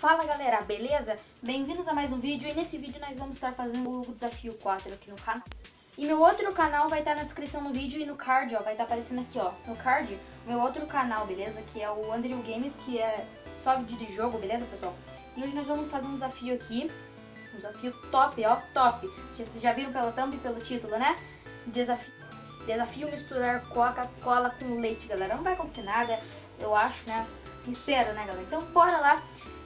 Fala galera, beleza? Bem-vindos a mais um vídeo e nesse vídeo nós vamos estar fazendo o desafio 4 aqui no canal. E meu outro canal vai estar na descrição do vídeo e no card, ó, vai estar aparecendo aqui, ó, no card, meu outro canal, beleza? Que é o Andrew Games, que é só vídeo de jogo, beleza, pessoal? E hoje nós vamos fazer um desafio aqui, um desafio top, ó, top. Vocês já viram pela thumb e pelo título, né? Desafio, desafio misturar Coca-Cola com leite, galera. Não vai acontecer nada, eu acho, né? Espero, né, galera? Então bora lá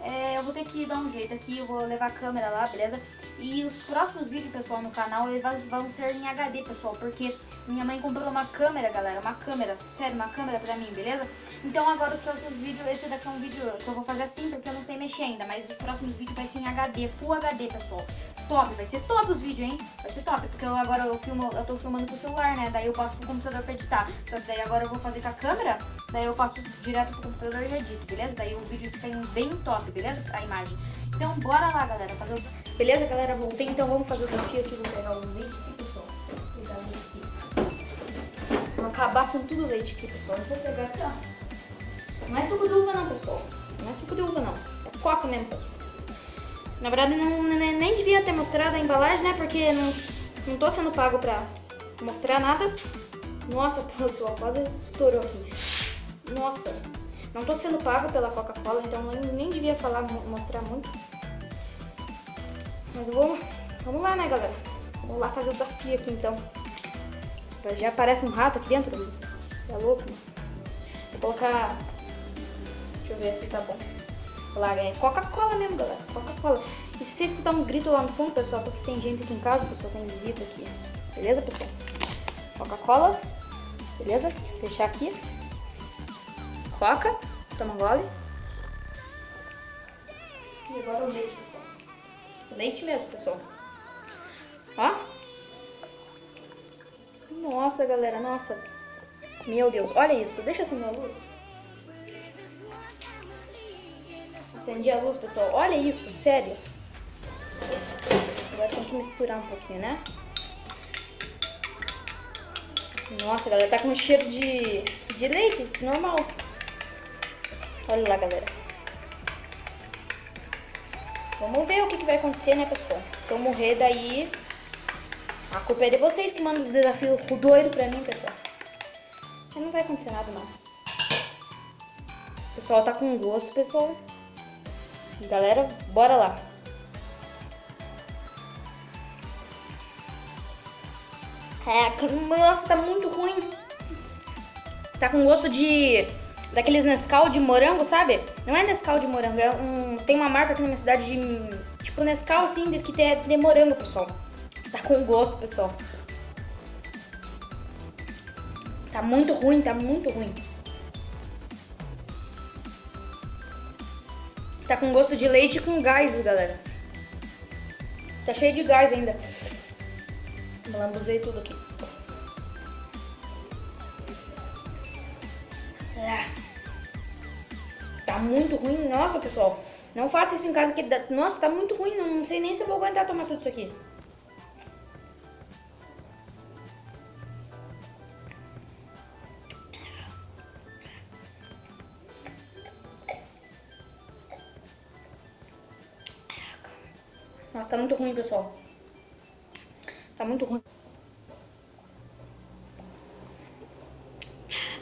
é, eu vou ter que dar um jeito aqui, eu vou levar a câmera lá, beleza? E os próximos vídeos, pessoal, no canal, eles vão ser em HD, pessoal, porque minha mãe comprou uma câmera, galera, uma câmera, sério, uma câmera pra mim, beleza? Então agora os próximos vídeos, esse daqui é um vídeo que eu vou fazer assim, porque eu não sei mexer ainda, mas os próximos vídeos vai ser em HD, Full HD, pessoal. Top, vai ser top os vídeos, hein? Vai ser top, porque eu agora eu filmo, eu tô filmando com o celular, né? Daí eu passo pro computador pra editar. Só que daí agora eu vou fazer com a câmera, daí eu passo direto pro computador e edito, beleza? Daí o vídeo fica bem top, beleza? A imagem. Então bora lá, galera, fazer o... Beleza, galera? Voltei, então vamos fazer o desafio aqui. Vou pegar o leite aqui, pessoal. Vou pegar o leite aqui. Vou acabar com tudo o leite aqui, pessoal. Eu vou pegar aqui, ó. Não é suco de uva não, pessoal. Não é suco de uva não. É coca mesmo, pessoal. Na verdade, não, nem devia ter mostrado a embalagem, né? Porque não, não tô sendo pago pra mostrar nada. Nossa, pessoal, quase estourou aqui. Nossa, não tô sendo pago pela Coca-Cola, então nem, nem devia falar, mostrar muito. Mas vamos, vamos lá, né, galera? Vamos lá fazer o desafio aqui, então. Já aparece um rato aqui dentro. Você é louco, mano. Vou colocar... Deixa eu ver se tá bom. Lá, é Coca-Cola mesmo, galera. Coca-Cola. E se você escutar uns gritos lá no fundo, pessoal, porque tem gente aqui em casa, pessoal, tem visita aqui. Beleza, pessoal? Coca-Cola. Beleza? Fechar aqui. Coca. Toma gole. E agora o leite, pessoal. Leite mesmo, pessoal. Ó. Nossa, galera, nossa. Meu Deus, olha isso. Deixa assim a luz. Acendi a luz, pessoal. Olha isso, sério. Agora tem que misturar um pouquinho, né? Nossa, galera, tá com cheiro de, de leite, normal. Olha lá, galera. Vamos ver o que, que vai acontecer, né, pessoal? Se eu morrer daí, a culpa é de vocês que mandam os desafios doido pra mim, pessoal. Não vai acontecer nada, não. O pessoal tá com gosto, pessoal. Galera, bora lá. É, nossa, tá muito ruim. Tá com gosto de... Daqueles Nescau de morango, sabe? Não é Nescau de morango, é um... Tem uma marca aqui na minha cidade de... Tipo Nescau, assim, que tem de morango, pessoal. Tá com gosto, pessoal. Tá muito ruim, tá muito ruim. Tá com gosto de leite com gás, galera. Tá cheio de gás ainda. Lambuzei tudo aqui. Ah. Tá muito ruim. Nossa, pessoal. Não faça isso em casa que... Nossa, tá muito ruim. Não sei nem se eu vou aguentar tomar tudo isso aqui. Nossa, tá muito ruim, pessoal. Tá muito ruim.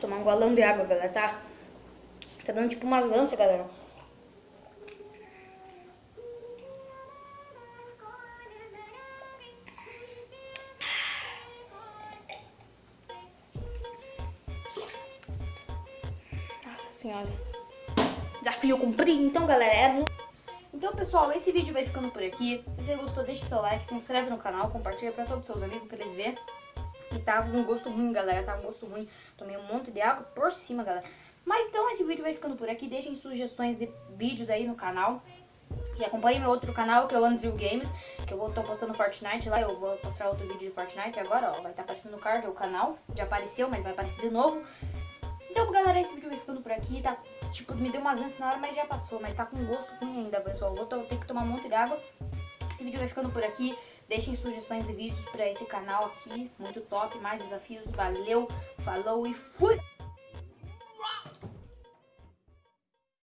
Tomar um golão de água, galera, tá? Tá dando tipo umas ânsias, galera. Nossa senhora. Desafio cumprido. Então, galera, é. Então, pessoal, esse vídeo vai ficando por aqui. Se você gostou, deixa seu like, se inscreve no canal, compartilha pra todos os seus amigos pra eles verem. E tá um gosto ruim, galera, tá um gosto ruim. Tomei um monte de água por cima, galera. Mas então esse vídeo vai ficando por aqui. Deixem sugestões de vídeos aí no canal. E acompanhe meu outro canal, que é o Andrew Games, que eu vou tô postando Fortnite lá. Eu vou postar outro vídeo de Fortnite agora, ó. Vai estar tá aparecendo no card, o canal. Já apareceu, mas vai aparecer de novo. Então, galera, esse vídeo vai ficando por aqui, tá? Tipo, me deu umas ânsias na hora, mas já passou. Mas tá com gosto ruim ainda, pessoal. Vou ter que tomar um monte de água. Esse vídeo vai ficando por aqui. Deixem sugestões de vídeos pra esse canal aqui. Muito top, mais desafios. Valeu, falou e fui!